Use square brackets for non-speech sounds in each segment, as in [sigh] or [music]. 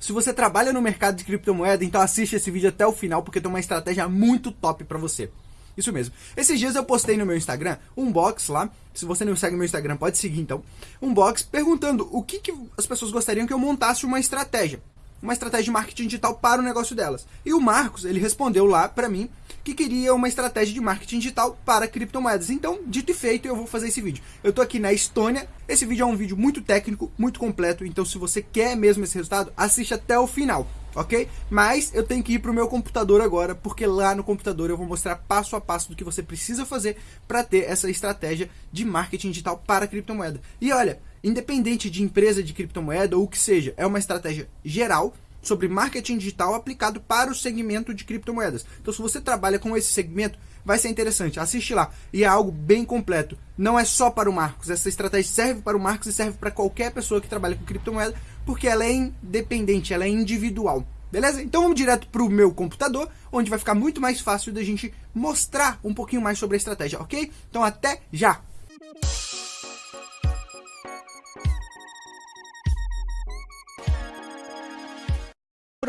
Se você trabalha no mercado de criptomoeda, então assiste esse vídeo até o final, porque tem uma estratégia muito top para você. Isso mesmo. Esses dias eu postei no meu Instagram um box lá. Se você não segue meu Instagram, pode seguir então. Um box perguntando o que, que as pessoas gostariam que eu montasse uma estratégia uma estratégia de marketing digital para o negócio delas. E o Marcos, ele respondeu lá para mim que queria uma estratégia de marketing digital para criptomoedas. Então, dito e feito, eu vou fazer esse vídeo. Eu tô aqui na Estônia. Esse vídeo é um vídeo muito técnico, muito completo, então se você quer mesmo esse resultado, assiste até o final, ok? Mas eu tenho que ir para o meu computador agora, porque lá no computador eu vou mostrar passo a passo do que você precisa fazer para ter essa estratégia de marketing digital para criptomoeda. E olha, independente de empresa de criptomoeda ou o que seja, é uma estratégia geral sobre marketing digital aplicado para o segmento de criptomoedas. Então, se você trabalha com esse segmento, vai ser interessante. Assiste lá. E é algo bem completo. Não é só para o Marcos. Essa estratégia serve para o Marcos e serve para qualquer pessoa que trabalha com criptomoeda, porque ela é independente, ela é individual. Beleza? Então vamos direto para o meu computador, onde vai ficar muito mais fácil da gente mostrar um pouquinho mais sobre a estratégia, ok? Então até já!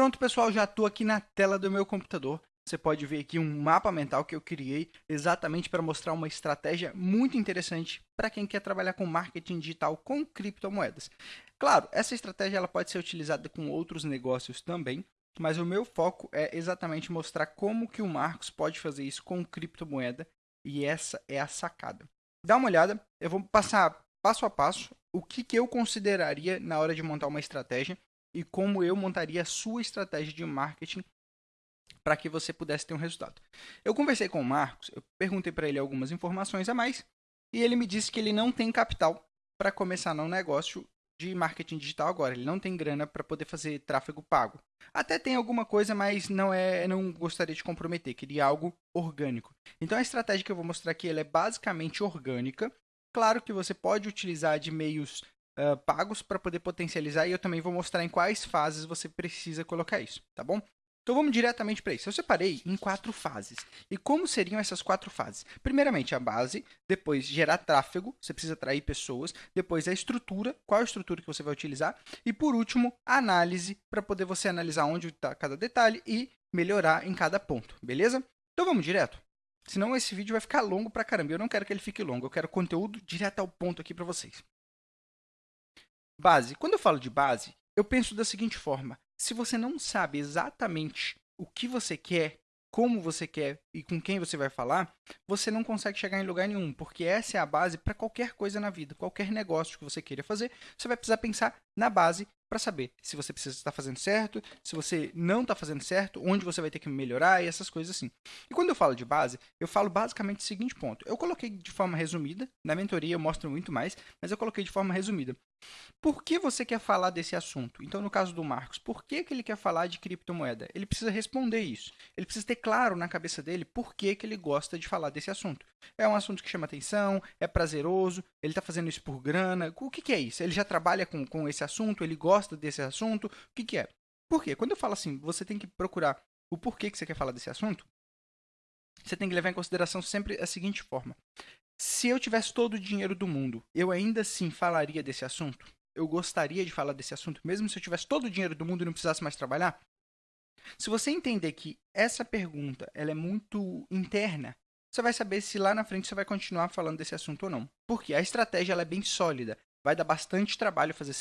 Pronto, pessoal, já estou aqui na tela do meu computador. Você pode ver aqui um mapa mental que eu criei exatamente para mostrar uma estratégia muito interessante para quem quer trabalhar com marketing digital com criptomoedas. Claro, essa estratégia ela pode ser utilizada com outros negócios também, mas o meu foco é exatamente mostrar como que o Marcos pode fazer isso com criptomoeda e essa é a sacada. Dá uma olhada, eu vou passar passo a passo o que, que eu consideraria na hora de montar uma estratégia e como eu montaria a sua estratégia de marketing para que você pudesse ter um resultado. Eu conversei com o Marcos, eu perguntei para ele algumas informações a mais e ele me disse que ele não tem capital para começar no negócio de marketing digital agora. Ele não tem grana para poder fazer tráfego pago. Até tem alguma coisa, mas não é, não gostaria de comprometer. Queria algo orgânico. Então a estratégia que eu vou mostrar aqui ela é basicamente orgânica. Claro que você pode utilizar de meios uh, pagos para poder potencializar e eu também vou mostrar em quais fases você precisa colocar isso, tá bom? Então vamos diretamente para isso. Eu separei em quatro fases. E como seriam essas quatro fases? Primeiramente a base, depois gerar tráfego, você precisa atrair pessoas, depois a estrutura, qual a estrutura que você vai utilizar, e por último, a análise, para poder você analisar onde está cada detalhe e melhorar em cada ponto, beleza? Então vamos direto? Senão esse vídeo vai ficar longo pra caramba. Eu não quero que ele fique longo, eu quero conteúdo direto ao ponto aqui para vocês. Base. Quando eu falo de base, eu penso da seguinte forma: se você não sabe exatamente o que você quer, como você quer e com quem você vai falar, você não consegue chegar em lugar nenhum, porque essa é a base para qualquer coisa na vida, qualquer negócio que você queira fazer, você vai precisar pensar na base para saber se você precisa estar fazendo certo, se você não está fazendo certo, onde você vai ter que melhorar e essas coisas assim. E quando eu falo de base, eu falo basicamente o seguinte ponto. Eu coloquei de forma resumida, na mentoria eu mostro muito mais, mas eu coloquei de forma resumida. Por que você quer falar desse assunto? Então, no caso do Marcos, por que, que ele quer falar de criptomoeda? Ele precisa responder isso. Ele precisa ter claro na cabeça dele por que, que ele gosta de falar desse assunto. É um assunto que chama atenção, é prazeroso, ele está fazendo isso por grana. O que, que é isso? Ele já trabalha com, com esse assunto, ele gosta desse assunto? O que, que é? Por quê? Quando eu falo assim, você tem que procurar o porquê que você quer falar desse assunto, você tem que levar em consideração sempre a seguinte forma. Se eu tivesse todo o dinheiro do mundo, eu ainda assim falaria desse assunto? Eu gostaria de falar desse assunto, mesmo se eu tivesse todo o dinheiro do mundo e não precisasse mais trabalhar? Se você entender que essa pergunta ela é muito interna, você vai saber se lá na frente você vai continuar falando desse assunto ou não. Porque a estratégia ela é bem sólida. Vai dar bastante trabalho fazer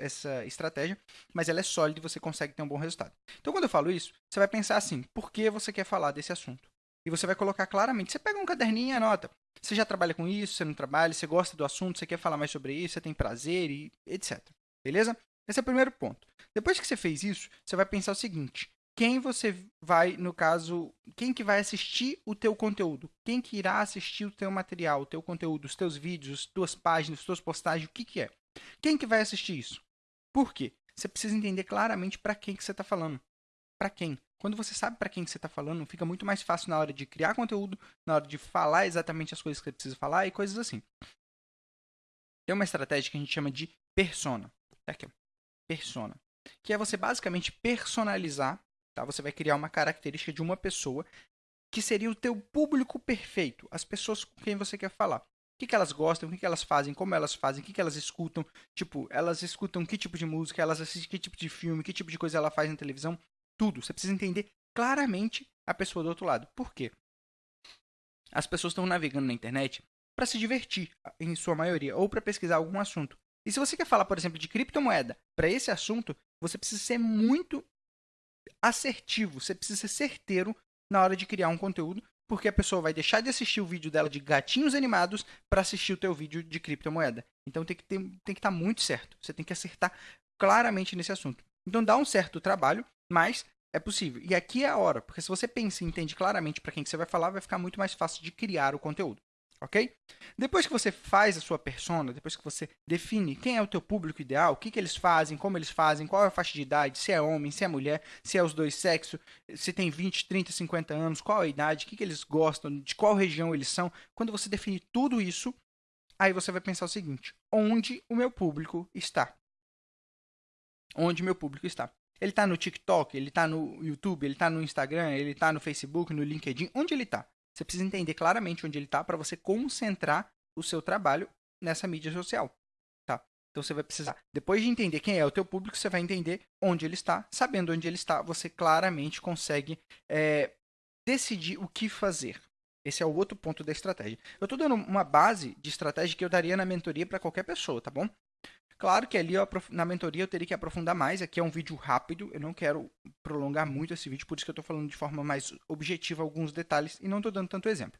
essa estratégia, mas ela é sólida e você consegue ter um bom resultado. Então, quando eu falo isso, você vai pensar assim: por que você quer falar desse assunto? E você vai colocar claramente. Você pega um caderninho e anota. Você já trabalha com isso, você não trabalha, você gosta do assunto, você quer falar mais sobre isso, você tem prazer e etc. Beleza? Esse é o primeiro ponto. Depois que você fez isso, você vai pensar o seguinte: quem você vai, no caso, quem que vai assistir o teu conteúdo? Quem que irá assistir o teu material, o teu conteúdo, os teus vídeos, as tuas páginas, as tuas postagens, o que que é? Quem que vai assistir isso? Por quê? Você precisa entender claramente para quem que você está falando. Para quem? Quando você sabe para quem que você está falando, fica muito mais fácil na hora de criar conteúdo, na hora de falar exatamente as coisas que você precisa falar e coisas assim. Tem uma estratégia que a gente chama de persona. Tá aqui, persona. Que é você basicamente personalizar, tá? Você vai criar uma característica de uma pessoa que seria o teu público perfeito, as pessoas com quem você quer falar. que, que elas gostam, o que, que elas fazem, como elas fazem, o que, que elas escutam. Tipo, elas escutam que tipo de música, elas assistem que tipo de filme, que tipo de coisa ela faz na televisão. Tudo. Você precisa entender claramente a pessoa do outro lado. Por quê? As pessoas estão navegando na internet para se divertir, em sua maioria, ou para pesquisar algum assunto. E se você quer falar, por exemplo, de criptomoeda para esse assunto, você precisa ser muito assertivo, você precisa ser certeiro na hora de criar um conteúdo, porque a pessoa vai deixar de assistir o vídeo dela de gatinhos animados para assistir o teu vídeo de criptomoeda. Então tem que ter, tem que estar tá muito certo. Você tem que acertar claramente nesse assunto. Então dá um certo trabalho, mas é possível. E aqui é a hora, porque se você pensa e entende claramente para quem que você vai falar, vai ficar muito mais fácil de criar o conteúdo ok? Depois que você faz a sua persona, depois que você define quem é o teu público ideal, o que, que eles fazem, como eles fazem, qual é a faixa de idade, se é homem, se é mulher, se é os dois sexos, se tem 20, 30, 50 anos, qual a idade, o que, que eles gostam, de qual região eles são. Quando você define tudo isso, aí você vai pensar o seguinte: onde o meu público está? Onde meu público está? Ele está no TikTok, ele está no YouTube, ele está no Instagram, ele está no Facebook, no LinkedIn, onde ele está? Você precisa entender claramente onde ele está para você concentrar o seu trabalho nessa mídia social. Tá? Então você vai precisar, depois de entender quem é o teu público, você vai entender onde ele está. Sabendo onde ele está, você claramente consegue é, decidir o que fazer. Esse é o outro ponto da estratégia. Eu estou dando uma base de estratégia que eu daria na mentoria para qualquer pessoa, tá bom? Claro que ali eu, na mentoria eu teria que aprofundar mais. Aqui é um vídeo rápido, eu não quero prolongar muito esse vídeo, por isso que eu estou falando de forma mais objetiva alguns detalhes e não estou dando tanto exemplo.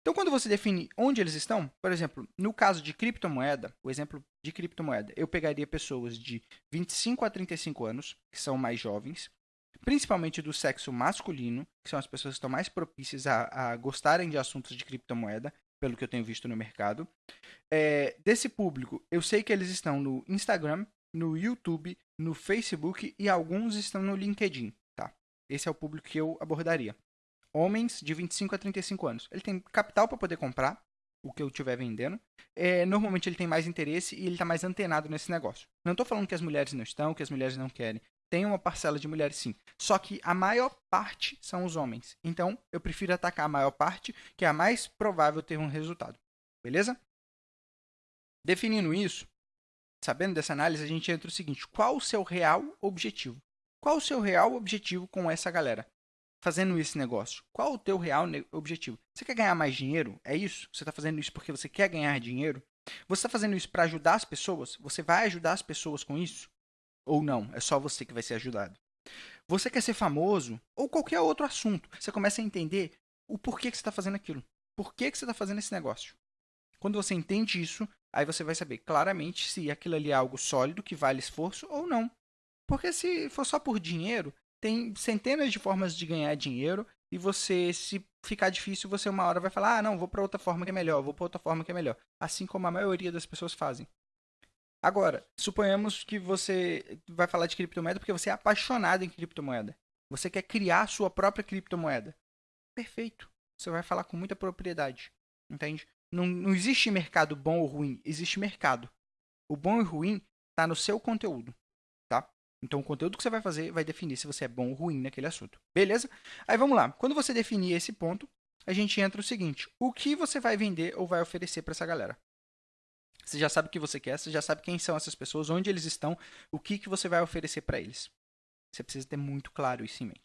Então, quando você define onde eles estão, por exemplo, no caso de criptomoeda, o exemplo de criptomoeda, eu pegaria pessoas de 25 a 35 anos, que são mais jovens, principalmente do sexo masculino, que são as pessoas que estão mais propícias a, a gostarem de assuntos de criptomoeda, pelo que eu tenho visto no mercado. É, desse público, eu sei que eles estão no Instagram, no YouTube, no Facebook e alguns estão no LinkedIn, tá? Esse é o público que eu abordaria. Homens de 25 a 35 anos. Ele tem capital para poder comprar o que eu estiver vendendo. É, normalmente ele tem mais interesse e ele está mais antenado nesse negócio. Não estou falando que as mulheres não estão, que as mulheres não querem. Tem uma parcela de mulheres sim. Só que a maior parte são os homens. Então, eu prefiro atacar a maior parte, que é a mais provável ter um resultado. Beleza? Definindo isso, sabendo dessa análise, a gente entra o seguinte: qual o seu real objetivo? Qual o seu real objetivo com essa galera? Fazendo esse negócio. Qual o teu real objetivo? Você quer ganhar mais dinheiro? É isso? Você está fazendo isso porque você quer ganhar dinheiro? Você está fazendo isso para ajudar as pessoas? Você vai ajudar as pessoas com isso? Ou não, é só você que vai ser ajudado. Você quer ser famoso ou qualquer outro assunto. Você começa a entender o porquê que você está fazendo aquilo. Por que, que você está fazendo esse negócio. Quando você entende isso, aí você vai saber claramente se aquilo ali é algo sólido, que vale esforço ou não. Porque se for só por dinheiro, tem centenas de formas de ganhar dinheiro e você, se ficar difícil, você uma hora vai falar: ah, não, vou para outra forma que é melhor, vou para outra forma que é melhor. Assim como a maioria das pessoas fazem. Agora, suponhamos que você vai falar de criptomoeda porque você é apaixonado em criptomoeda. Você quer criar a sua própria criptomoeda. Perfeito. Você vai falar com muita propriedade. Entende? Não, não existe mercado bom ou ruim. Existe mercado. O bom e ruim está no seu conteúdo. Tá? Então, o conteúdo que você vai fazer vai definir se você é bom ou ruim naquele assunto. Beleza? Aí vamos lá. Quando você definir esse ponto, a gente entra o seguinte: o que você vai vender ou vai oferecer para essa galera? Você já sabe o que você quer, você já sabe quem são essas pessoas, onde eles estão, o que, que você vai oferecer para eles. Você precisa ter muito claro isso em mente.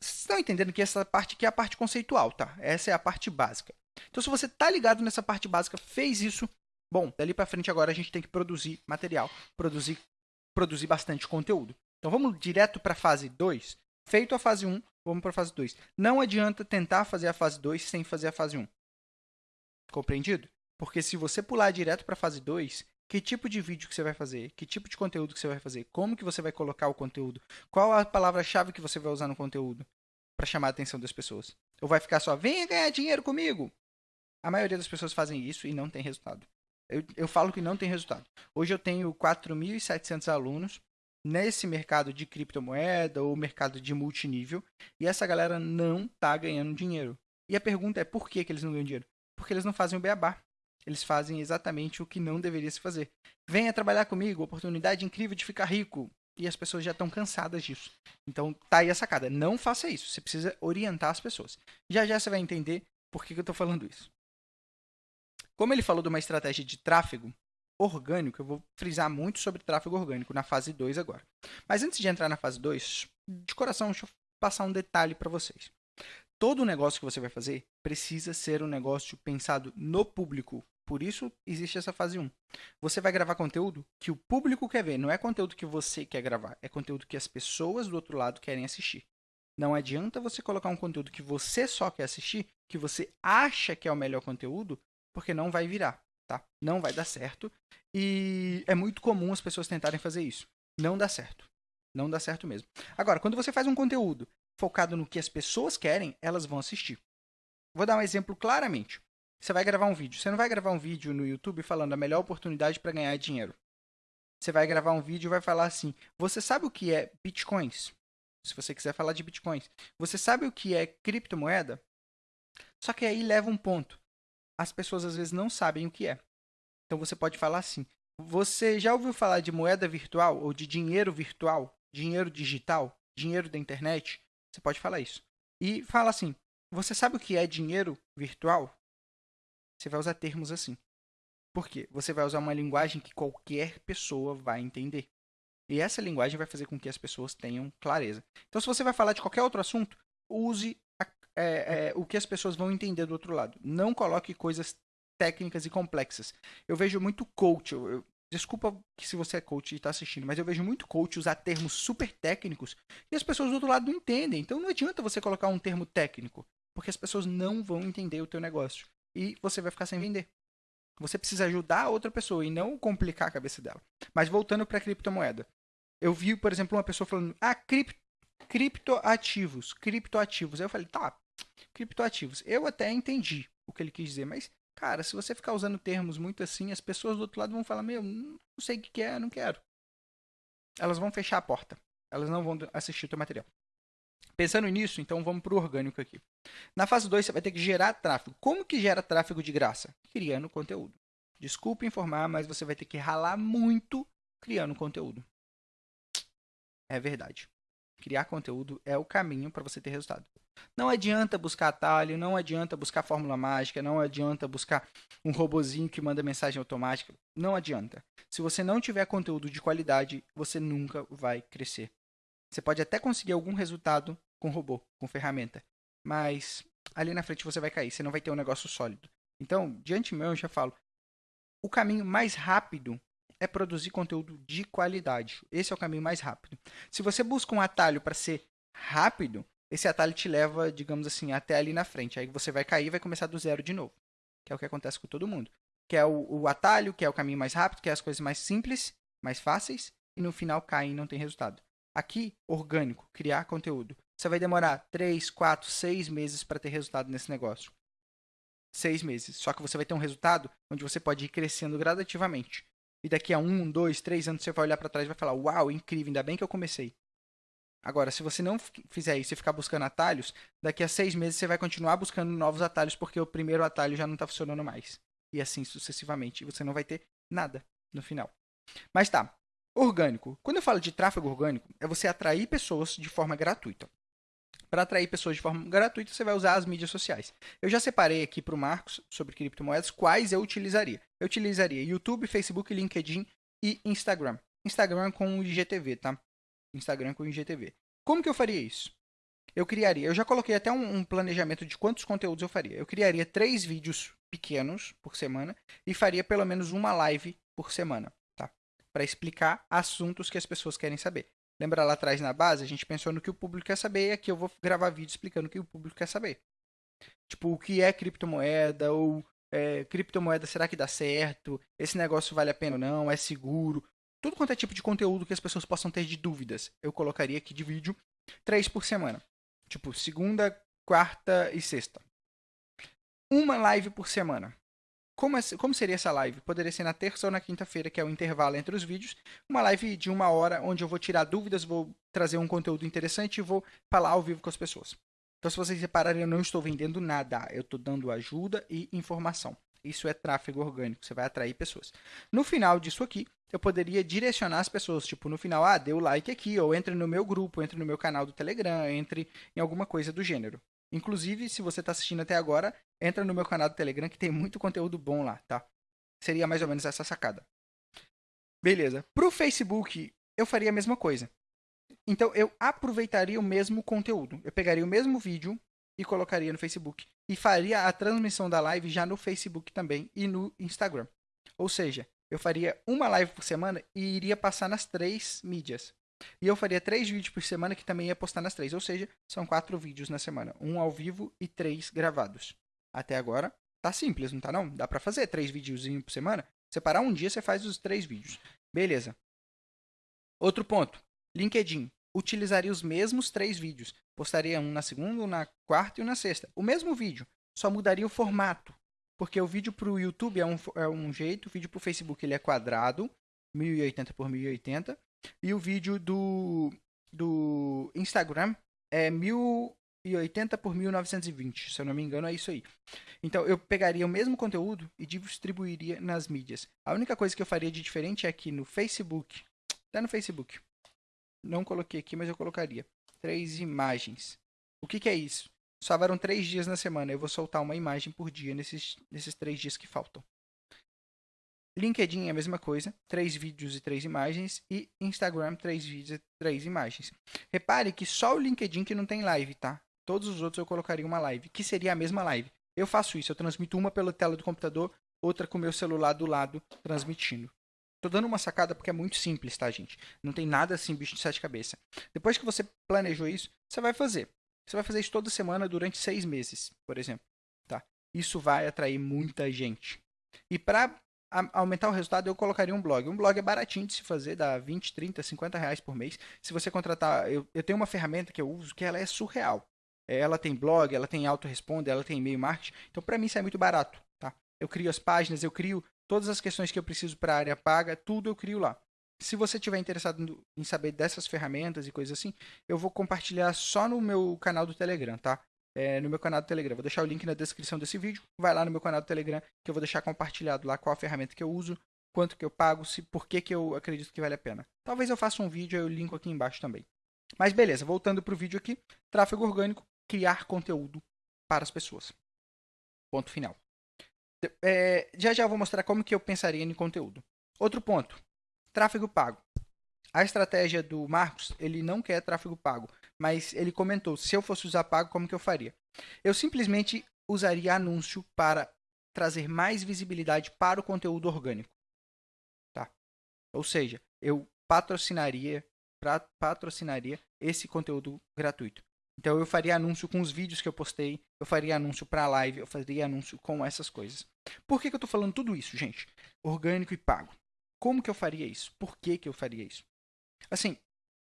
Vocês estão entendendo que essa parte aqui é a parte conceitual, tá? Essa é a parte básica. Então, se você tá ligado nessa parte básica, fez isso, bom, dali para frente agora a gente tem que produzir material, produzir, produzir bastante conteúdo. Então, vamos direto para a fase 2. Feito a fase 1, vamos para a fase 2. Não adianta tentar fazer a fase 2 sem fazer a fase 1. Compreendido? Porque se você pular direto para a fase 2, que tipo de vídeo que você vai fazer, que tipo de conteúdo que você vai fazer, como que você vai colocar o conteúdo, qual a palavra-chave que você vai usar no conteúdo para chamar a atenção das pessoas. Ou vai ficar só, venha ganhar dinheiro comigo. A maioria das pessoas fazem isso e não tem resultado. Eu, eu falo que não tem resultado. Hoje eu tenho 4.700 alunos nesse mercado de criptomoeda ou mercado de multinível e essa galera não está ganhando dinheiro. E a pergunta é por que, que eles não ganham dinheiro? Porque eles não fazem o beabá eles fazem exatamente o que não deveria se fazer. Venha trabalhar comigo, oportunidade incrível de ficar rico. E as pessoas já estão cansadas disso. Então tá aí a sacada. Não faça isso. Você precisa orientar as pessoas. Já já você vai entender por que, que eu estou falando isso. Como ele falou de uma estratégia de tráfego orgânico, eu vou frisar muito sobre tráfego orgânico na fase 2 agora. Mas antes de entrar na fase 2, de coração, deixa eu passar um detalhe para vocês. Todo negócio que você vai fazer precisa ser um negócio pensado no público. Por isso existe essa fase 1. Você vai gravar conteúdo que o público quer ver, não é conteúdo que você quer gravar, é conteúdo que as pessoas do outro lado querem assistir. Não adianta você colocar um conteúdo que você só quer assistir, que você acha que é o melhor conteúdo, porque não vai virar, tá? Não vai dar certo. E é muito comum as pessoas tentarem fazer isso. Não dá certo. Não dá certo mesmo. Agora, quando você faz um conteúdo focado no que as pessoas querem, elas vão assistir. Vou dar um exemplo claramente. Você vai gravar um vídeo. Você não vai gravar um vídeo no YouTube falando a melhor oportunidade para ganhar dinheiro. Você vai gravar um vídeo e vai falar assim: Você sabe o que é bitcoins? Se você quiser falar de bitcoins. Você sabe o que é criptomoeda? Só que aí leva um ponto. As pessoas às vezes não sabem o que é. Então você pode falar assim: Você já ouviu falar de moeda virtual ou de dinheiro virtual? Dinheiro digital? Dinheiro da internet? Você pode falar isso. E fala assim: Você sabe o que é dinheiro virtual? Você vai usar termos assim. Por quê? Você vai usar uma linguagem que qualquer pessoa vai entender. E essa linguagem vai fazer com que as pessoas tenham clareza. Então, se você vai falar de qualquer outro assunto, use a, é, é, o que as pessoas vão entender do outro lado. Não coloque coisas técnicas e complexas. Eu vejo muito coach. Eu, eu, desculpa que se você é coach e está assistindo, mas eu vejo muito coach usar termos super técnicos e as pessoas do outro lado não entendem. Então não adianta você colocar um termo técnico, porque as pessoas não vão entender o teu negócio e você vai ficar sem vender. Você precisa ajudar a outra pessoa e não complicar a cabeça dela. Mas voltando para a criptomoeda. Eu vi, por exemplo, uma pessoa falando: "Ah, cripto, criptoativos, criptoativos". Aí eu falei: "Tá, criptoativos". Eu até entendi o que ele quis dizer, mas cara, se você ficar usando termos muito assim, as pessoas do outro lado vão falar: "Meu, não sei o que é, não quero". Elas vão fechar a porta. Elas não vão assistir o teu material. Pensando nisso, então vamos para o orgânico aqui. Na fase 2, você vai ter que gerar tráfego. Como que gera tráfego de graça? Criando conteúdo. Desculpe informar, mas você vai ter que ralar muito criando conteúdo. É verdade. Criar conteúdo é o caminho para você ter resultado. Não adianta buscar atalho, não adianta buscar fórmula mágica, não adianta buscar um robozinho que manda mensagem automática. Não adianta. Se você não tiver conteúdo de qualidade, você nunca vai crescer. Você pode até conseguir algum resultado com robô, com ferramenta, mas ali na frente você vai cair, você não vai ter um negócio sólido. Então, de antemão, eu já falo, o caminho mais rápido é produzir conteúdo de qualidade. Esse é o caminho mais rápido. Se você busca um atalho para ser rápido, esse atalho te leva, digamos assim, até ali na frente. Aí você vai cair e vai começar do zero de novo. Que é o que acontece com todo mundo. Que é o, o atalho, que é o caminho mais rápido, que é as coisas mais simples, mais fáceis, e no final cai e não tem resultado. Aqui, orgânico, criar conteúdo. Você vai demorar 3, 4, 6 meses para ter resultado nesse negócio. 6 meses. Só que você vai ter um resultado onde você pode ir crescendo gradativamente. E daqui a 1, 2, 3 anos você vai olhar para trás e vai falar: Uau, incrível, ainda bem que eu comecei. Agora, se você não fizer isso e ficar buscando atalhos, daqui a seis meses você vai continuar buscando novos atalhos porque o primeiro atalho já não está funcionando mais. E assim sucessivamente. E você não vai ter nada no final. Mas tá. Orgânico. Quando eu falo de tráfego orgânico, é você atrair pessoas de forma gratuita. Para atrair pessoas de forma gratuita, você vai usar as mídias sociais. Eu já separei aqui para o Marcos sobre criptomoedas quais eu utilizaria. Eu utilizaria YouTube, Facebook, LinkedIn e Instagram. Instagram com o IGTV, tá? Instagram com o IGTV. Como que eu faria isso? Eu criaria, eu já coloquei até um, um planejamento de quantos conteúdos eu faria. Eu criaria três vídeos pequenos por semana e faria pelo menos uma live por semana, tá? Para explicar assuntos que as pessoas querem saber. Lembra lá atrás na base, a gente pensou no que o público quer saber e aqui eu vou gravar vídeo explicando o que o público quer saber. Tipo, o que é criptomoeda ou é, criptomoeda será que dá certo? Esse negócio vale a pena ou não? É seguro? Tudo quanto é tipo de conteúdo que as pessoas possam ter de dúvidas, eu colocaria aqui de vídeo três por semana. Tipo, segunda, quarta e sexta. Uma live por semana. Como, como seria essa live? Poderia ser na terça ou na quinta-feira, que é o intervalo entre os vídeos. Uma live de uma hora, onde eu vou tirar dúvidas, vou trazer um conteúdo interessante e vou falar ao vivo com as pessoas. Então, se vocês repararem, eu não estou vendendo nada. Eu estou dando ajuda e informação. Isso é tráfego orgânico. Você vai atrair pessoas. No final disso aqui, eu poderia direcionar as pessoas. Tipo, no final, ah, dê o like aqui, ou entre no meu grupo, entre no meu canal do Telegram, entre em alguma coisa do gênero. Inclusive, se você está assistindo até agora, entra no meu canal do Telegram que tem muito conteúdo bom lá, tá? Seria mais ou menos essa sacada. Beleza. Pro Facebook, eu faria a mesma coisa. Então, eu aproveitaria o mesmo conteúdo. Eu pegaria o mesmo vídeo e colocaria no Facebook. E faria a transmissão da live já no Facebook também e no Instagram. Ou seja, eu faria uma live por semana e iria passar nas três mídias. E eu faria três vídeos por semana que também ia postar nas três. Ou seja, são quatro vídeos na semana. Um ao vivo e três gravados. Até agora, tá simples, não tá não? Dá pra fazer três videozinhos por semana. Separar um dia, você faz os três vídeos. Beleza. Outro ponto. LinkedIn. Utilizaria os mesmos três vídeos. Postaria um na segunda, um na quarta e um na sexta. O mesmo vídeo. Só mudaria o formato. Porque o vídeo para o YouTube é um, é um jeito, o vídeo para o Facebook ele é quadrado, 1080 por 1080. E o vídeo do, do Instagram é 1080 por 1920, se eu não me engano, é isso aí. Então eu pegaria o mesmo conteúdo e distribuiria nas mídias. A única coisa que eu faria de diferente é que no Facebook, até no Facebook, não coloquei aqui, mas eu colocaria três imagens. O que, que é isso? Sobraram três dias na semana. Eu vou soltar uma imagem por dia nesses, nesses três dias que faltam. LinkedIn é a mesma coisa, três vídeos e três imagens, e Instagram, três vídeos e três imagens. Repare que só o LinkedIn que não tem live, tá? Todos os outros eu colocaria uma live, que seria a mesma live. Eu faço isso, eu transmito uma pela tela do computador, outra com o meu celular do lado, transmitindo. Tô dando uma sacada porque é muito simples, tá, gente? Não tem nada assim, bicho de sete cabeças. Depois que você planejou isso, você vai fazer. Você vai fazer isso toda semana durante seis meses, por exemplo. Tá? Isso vai atrair muita gente. E para aumentar o resultado, eu colocaria um blog. Um blog é baratinho de se fazer, dá 20, 30, 50 reais por mês. Se você contratar, eu, eu tenho uma ferramenta que eu uso que ela é surreal. Ela tem blog, ela tem autoresponder, ela tem e-mail marketing. Então, para mim, isso é muito barato. Tá? Eu crio as páginas, eu crio todas as questões que eu preciso para a área paga, tudo eu crio lá. Se você tiver interessado em saber dessas ferramentas e coisas assim, eu vou compartilhar só no meu canal do Telegram, tá? É, no meu canal do Telegram. Vou deixar o link na descrição desse vídeo. Vai lá no meu canal do Telegram que eu vou deixar compartilhado lá qual a ferramenta que eu uso, quanto que eu pago, se por que, que eu acredito que vale a pena. Talvez eu faça um vídeo, eu linko aqui embaixo também. Mas beleza, voltando para o vídeo aqui. Tráfego orgânico, criar conteúdo para as pessoas. Ponto final. É, já já vou mostrar como que eu pensaria em conteúdo. Outro ponto, tráfego pago. A estratégia do Marcos, ele não quer tráfego pago, mas ele comentou, se eu fosse usar pago, como que eu faria? Eu simplesmente usaria anúncio para trazer mais visibilidade para o conteúdo orgânico. Tá? Ou seja, eu patrocinaria, patrocinaria esse conteúdo gratuito. Então eu faria anúncio com os vídeos que eu postei, eu faria anúncio para live, eu faria anúncio com essas coisas. Por que, que eu estou falando tudo isso, gente? Orgânico e pago. Como que eu faria isso? Por que, que eu faria isso? Assim,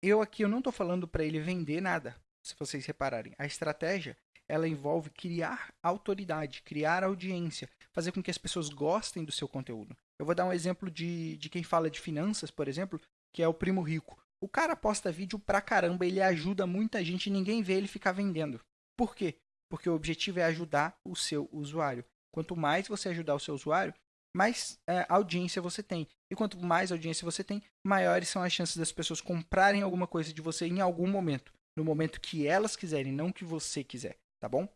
eu aqui eu não estou falando para ele vender nada, se vocês repararem. A estratégia, ela envolve criar autoridade, criar audiência, fazer com que as pessoas gostem do seu conteúdo. Eu vou dar um exemplo de, de quem fala de finanças, por exemplo, que é o Primo Rico. O cara posta vídeo pra caramba, ele ajuda muita gente ninguém vê ele ficar vendendo. Por quê? Porque o objetivo é ajudar o seu usuário. Quanto mais você ajudar o seu usuário, mais é, audiência você tem. E quanto mais audiência você tem, maiores são as chances das pessoas comprarem alguma coisa de você em algum momento. No momento que elas quiserem, não que você quiser, tá bom?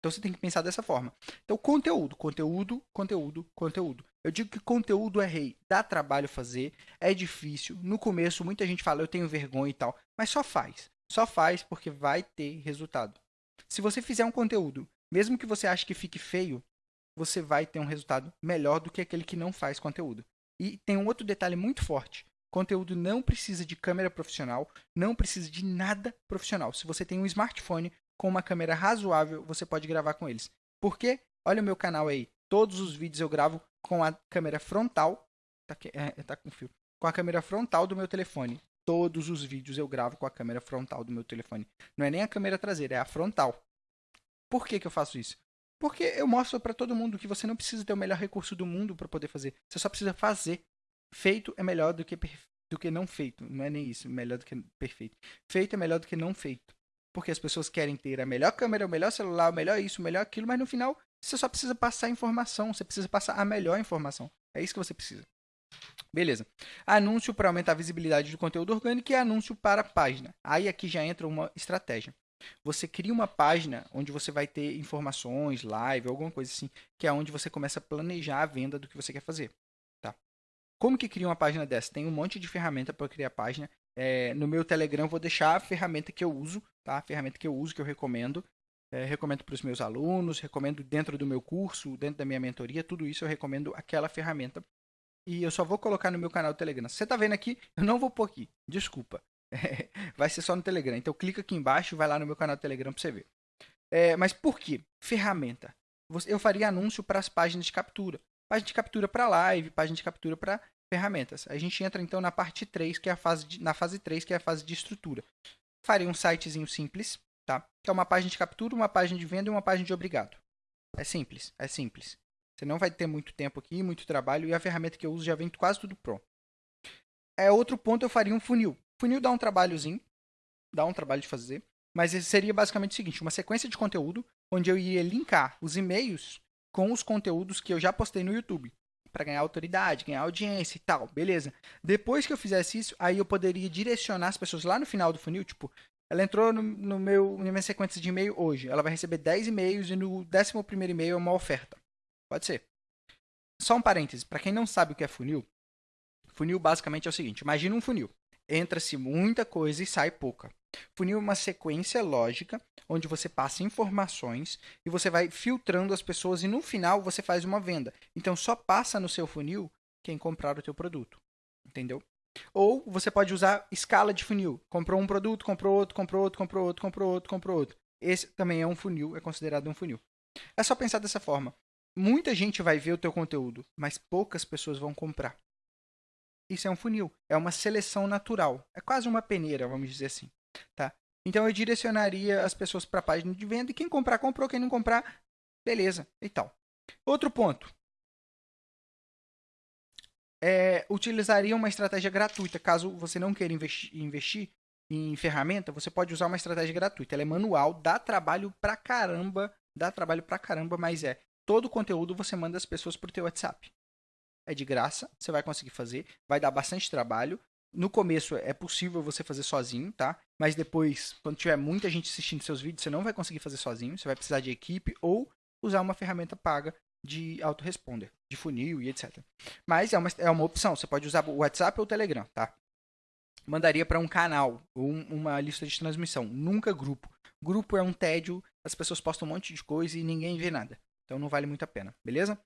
Então você tem que pensar dessa forma. Então, conteúdo, conteúdo, conteúdo, conteúdo. Eu digo que conteúdo é rei, dá trabalho fazer, é difícil. No começo, muita gente fala, eu tenho vergonha e tal, mas só faz. Só faz porque vai ter resultado. Se você fizer um conteúdo, mesmo que você ache que fique feio, você vai ter um resultado melhor do que aquele que não faz conteúdo. E tem um outro detalhe muito forte. Conteúdo não precisa de câmera profissional, não precisa de nada profissional. Se você tem um smartphone, com uma câmera razoável, você pode gravar com eles. Porque, olha o meu canal aí, todos os vídeos eu gravo com a câmera frontal, tá, aqui, é, tá com fio, com a câmera frontal do meu telefone. Todos os vídeos eu gravo com a câmera frontal do meu telefone. Não é nem a câmera traseira, é a frontal. Por que, que eu faço isso? Porque eu mostro para todo mundo que você não precisa ter o melhor recurso do mundo para poder fazer. Você só precisa fazer. Feito é melhor do que, do que não feito. Não é nem isso, melhor do que perfeito. Feito é melhor do que não feito. Porque as pessoas querem ter a melhor câmera, o melhor celular, o melhor isso, o melhor aquilo, mas no final você só precisa passar informação, você precisa passar a melhor informação. É isso que você precisa. Beleza. Anúncio para aumentar a visibilidade do conteúdo orgânico e anúncio para página. Aí aqui já entra uma estratégia. você cria uma página onde você vai ter informações, live, alguma coisa assim, que é onde você começa a planejar a venda do que você quer fazer. Tá? Como que cria uma página dessa? Tem um monte de ferramenta para criar página. É, no meu Telegram vou deixar a ferramenta que eu uso, tá? A ferramenta que eu uso, que eu recomendo. É, recomendo para os meus alunos, recomendo dentro do meu curso, dentro da minha mentoria, tudo isso eu recomendo aquela ferramenta. E eu só vou colocar no meu canal do Telegram. Você está vendo aqui, eu não vou pôr aqui. Desculpa. [laughs] vai ser só no Telegram. Então clica aqui embaixo, vai lá no meu canal do Telegram para você ver. É, mas por que? Ferramenta. Eu faria anúncio para as páginas de captura. Página de captura para live, página de captura para ferramentas. A gente entra então na parte 3, que é a fase de, na fase 3, que é a fase de estrutura. Faria um sitezinho simples, tá? Que é uma página de captura, uma página de venda e uma página de obrigado. É simples, é simples. Você não vai ter muito tempo aqui, muito trabalho e a ferramenta que eu uso já vem quase tudo pronto. É outro ponto, eu faria um funil. Funil dá um trabalhozinho, dá um trabalho de fazer, mas seria basicamente o seguinte, uma sequência de conteúdo onde eu ia linkar os e-mails com os conteúdos que eu já postei no YouTube para ganhar autoridade, ganhar audiência e tal, beleza. Depois que eu fizesse isso, aí eu poderia direcionar as pessoas lá no final do funil, tipo, ela entrou no, no meu, na minha sequência de e-mail hoje, ela vai receber 10 e-mails e no 11 primeiro e-mail é uma oferta. Pode ser. Só um parêntese, para quem não sabe o que é funil, funil basicamente é o seguinte, imagina um funil entra-se muita coisa e sai pouca. Funil é uma sequência lógica onde você passa informações e você vai filtrando as pessoas e no final você faz uma venda. Então só passa no seu funil quem comprar o teu produto. Entendeu? Ou você pode usar escala de funil. Comprou um produto, comprou outro, comprou outro, comprou outro, comprou outro, comprou outro. Esse também é um funil, é considerado um funil. É só pensar dessa forma. Muita gente vai ver o teu conteúdo, mas poucas pessoas vão comprar. Isso é um funil, é uma seleção natural. É quase uma peneira, vamos dizer assim, tá? Então eu direcionaria as pessoas para a página de venda e quem comprar comprou, quem não comprar, beleza, e tal. Outro ponto. É, utilizaria uma estratégia gratuita. Caso você não queira investir, investir em ferramenta, você pode usar uma estratégia gratuita. Ela é manual, dá trabalho pra caramba, dá trabalho pra caramba, mas é todo o conteúdo você manda as pessoas pro teu WhatsApp é de graça, você vai conseguir fazer, vai dar bastante trabalho. No começo é possível você fazer sozinho, tá? Mas depois, quando tiver muita gente assistindo seus vídeos, você não vai conseguir fazer sozinho, você vai precisar de equipe ou usar uma ferramenta paga de autoresponder, de funil e etc. Mas é uma, é uma opção, você pode usar o WhatsApp ou o Telegram, tá? Mandaria para um canal ou uma lista de transmissão, nunca grupo. Grupo é um tédio, as pessoas postam um monte de coisa e ninguém vê nada. Então não vale muito a pena, beleza?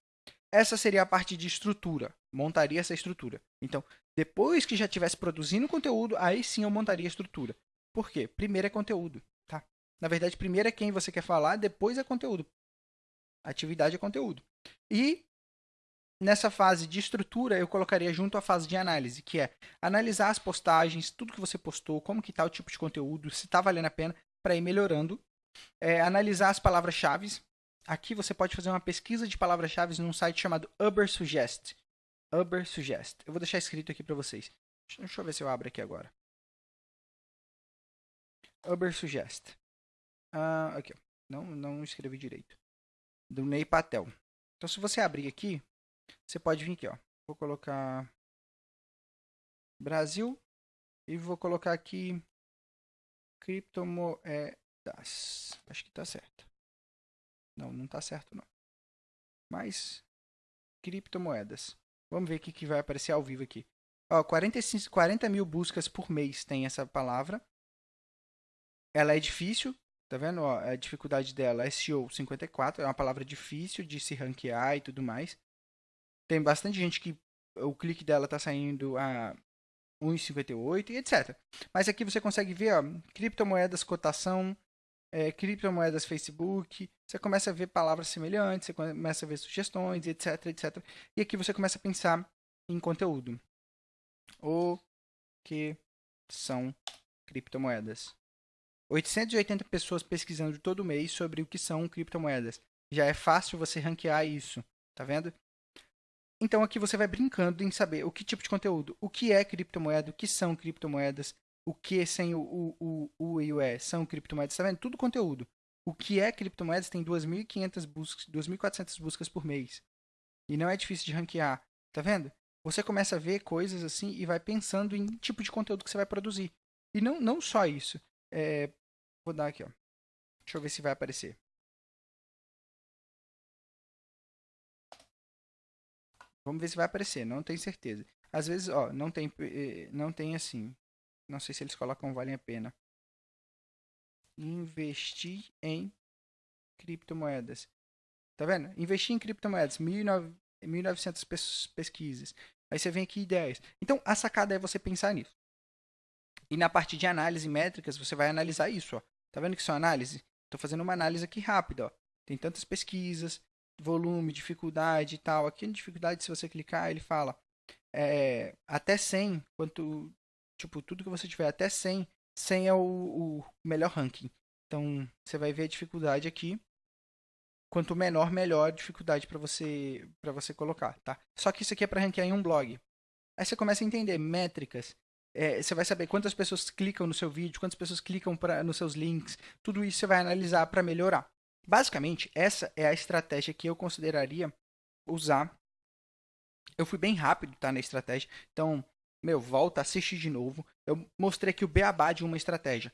Essa seria a parte de estrutura. Montaria essa estrutura. Então, depois que já estivesse produzindo conteúdo, aí sim eu montaria a estrutura. Por quê? Primeiro é conteúdo, tá? Na verdade, primeiro é quem você quer falar, depois é conteúdo. Atividade é conteúdo. E nessa fase de estrutura, eu colocaria junto a fase de análise, que é analisar as postagens, tudo que você postou, como que tá o tipo de conteúdo, se está valendo a pena para ir melhorando. É, analisar as palavras-chave, Aqui você pode fazer uma pesquisa de palavras-chave num site chamado Ubersuggest. Ubersuggest. Eu vou deixar escrito aqui para vocês. Deixa eu ver se eu abro aqui agora. Ubersuggest. Ah, aqui. Não, não escrevi direito. Do Ney Patel. Então, se você abrir aqui, você pode vir aqui, ó. Vou colocar Brasil e vou colocar aqui criptomoedas. Acho que tá certo. Não, não está certo não. Mas, criptomoedas. Vamos ver o que vai aparecer ao vivo aqui. Ó, 45, 40 mil buscas por mês tem essa palavra. Ela é difícil, tá vendo? Ó, a dificuldade dela é SEO 54, é uma palavra difícil de se ranquear e tudo mais. Tem bastante gente que o clique dela está saindo a 1,58 e etc. Mas aqui você consegue ver, ó, criptomoedas, cotação, é, criptomoedas Facebook, você começa a ver palavras semelhantes, você começa a ver sugestões, etc, etc. E aqui você começa a pensar em conteúdo. O que são criptomoedas? 880 pessoas pesquisando todo mês sobre o que são criptomoedas. Já é fácil você ranquear isso, tá vendo? Então aqui você vai brincando em saber o que tipo de conteúdo, o que é criptomoeda, o que são criptomoedas, o que sem o, o, o, o e o E são criptomoedas, tá vendo? Tudo conteúdo. O que é criptomoedas tem 2.500 buscas, 2.400 buscas por mês. E não é difícil de ranquear, tá vendo? Você começa a ver coisas assim e vai pensando em tipo de conteúdo que você vai produzir. E não, não só isso. É, vou dar aqui, ó. Deixa eu ver se vai aparecer. Vamos ver se vai aparecer, não tenho certeza. Às vezes, ó, não tem, eh, não tem assim. Não sei se eles colocam vale a pena. Investir em criptomoedas. Tá vendo? Investir em criptomoedas, 1.900 pesquisas. Aí você vem aqui ideias. Então, a sacada é você pensar nisso. E na parte de análise métricas, você vai analisar isso. Ó. Tá vendo que é análise? Estou fazendo uma análise aqui rápida. Ó. Tem tantas pesquisas, volume, dificuldade e tal. Aqui na dificuldade, se você clicar, ele fala é, até 100, quanto, tipo, tudo que você tiver até 100, 100 é o, o melhor ranking. Então, você vai ver a dificuldade aqui. Quanto menor, melhor a dificuldade para você para você colocar, tá? Só que isso aqui é para ranquear em um blog. Aí você começa a entender métricas. É, você vai saber quantas pessoas clicam no seu vídeo, quantas pessoas clicam pra, nos seus links. Tudo isso você vai analisar para melhorar. Basicamente, essa é a estratégia que eu consideraria usar. Eu fui bem rápido tá, na estratégia, então, meu, volta, assiste de novo. Eu mostrei aqui o beabá de uma estratégia.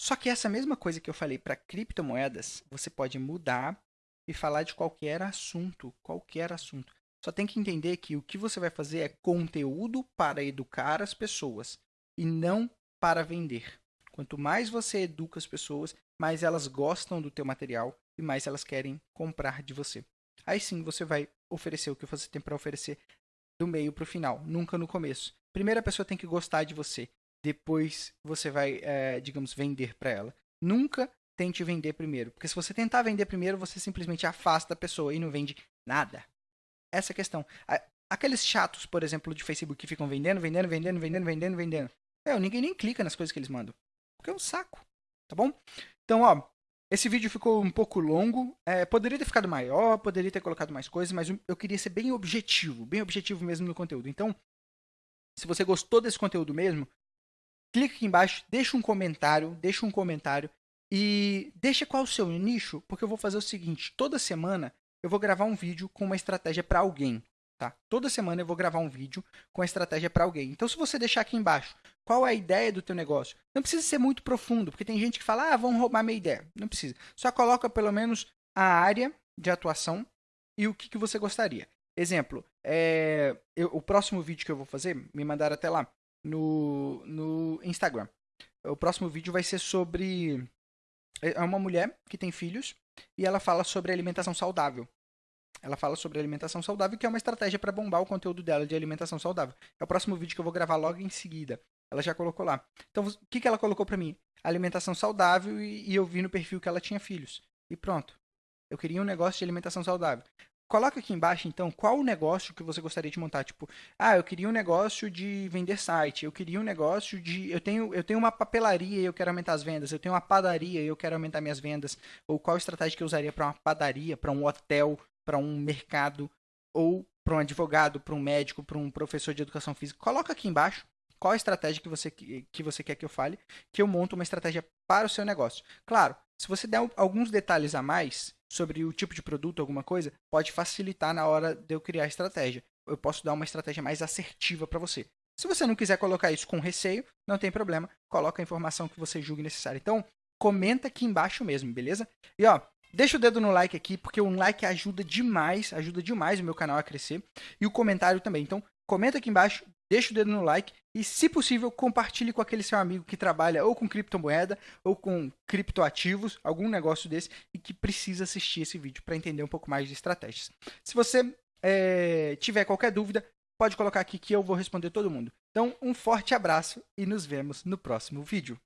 Só que essa mesma coisa que eu falei para criptomoedas, você pode mudar e falar de qualquer assunto, qualquer assunto. Só tem que entender que o que você vai fazer é conteúdo para educar as pessoas e não para vender. Quanto mais você educa as pessoas, mais elas gostam do teu material e mais elas querem comprar de você. Aí sim você vai oferecer o que você tem para oferecer do meio para o final, nunca no começo. Primeiro a pessoa tem que gostar de você, depois você vai, é, digamos, vender para ela. Nunca tente vender primeiro, porque se você tentar vender primeiro, você simplesmente afasta a pessoa e não vende nada. Essa é a questão. Aqueles chatos, por exemplo, de Facebook que ficam vendendo, vendendo, vendendo, vendendo, vendendo, vendendo. É, ninguém nem clica nas coisas que eles mandam. Porque é um saco. Tá bom? Então, ó, esse vídeo ficou um pouco longo, é, poderia ter ficado maior, poderia ter colocado mais coisas, mas eu queria ser bem objetivo, bem objetivo mesmo no conteúdo. Então, se você gostou desse conteúdo mesmo, clica aqui embaixo, deixa um comentário, deixa um comentário e deixa qual o seu nicho, porque eu vou fazer o seguinte, toda semana eu vou gravar um vídeo com uma estratégia para alguém. Tá? Toda semana eu vou gravar um vídeo com a estratégia para alguém. Então, se você deixar aqui embaixo qual é a ideia do teu negócio, não precisa ser muito profundo, porque tem gente que fala, ah, vão roubar minha ideia. Não precisa. Só coloca pelo menos a área de atuação e o que, que você gostaria. Exemplo, é, eu, o próximo vídeo que eu vou fazer, me mandaram até lá no, no Instagram. O próximo vídeo vai ser sobre. É uma mulher que tem filhos e ela fala sobre alimentação saudável. Ela fala sobre alimentação saudável, que é uma estratégia para bombar o conteúdo dela de alimentação saudável. É o próximo vídeo que eu vou gravar logo em seguida. Ela já colocou lá. Então, o que, que ela colocou para mim? Alimentação saudável e, e eu vi no perfil que ela tinha filhos. E pronto. Eu queria um negócio de alimentação saudável. Coloca aqui embaixo, então, qual o negócio que você gostaria de montar. Tipo, ah, eu queria um negócio de vender site. Eu queria um negócio de. Eu tenho, eu tenho uma papelaria e eu quero aumentar as vendas. Eu tenho uma padaria e eu quero aumentar minhas vendas. Ou qual estratégia que eu usaria para uma padaria, para um hotel, para um mercado ou para um advogado, para um médico, para um professor de educação física, coloca aqui embaixo qual a estratégia que você, que você quer que eu fale, que eu monto uma estratégia para o seu negócio. Claro, se você der alguns detalhes a mais sobre o tipo de produto, alguma coisa, pode facilitar na hora de eu criar a estratégia. Eu posso dar uma estratégia mais assertiva para você. Se você não quiser colocar isso com receio, não tem problema, coloca a informação que você julgue necessária. Então, comenta aqui embaixo mesmo, beleza? E ó, Deixa o dedo no like aqui, porque um like ajuda demais, ajuda demais o meu canal a crescer. E o comentário também. Então, comenta aqui embaixo, deixa o dedo no like e, se possível, compartilhe com aquele seu amigo que trabalha ou com criptomoeda ou com criptoativos, algum negócio desse, e que precisa assistir esse vídeo para entender um pouco mais de estratégias. Se você é, tiver qualquer dúvida, pode colocar aqui que eu vou responder todo mundo. Então, um forte abraço e nos vemos no próximo vídeo.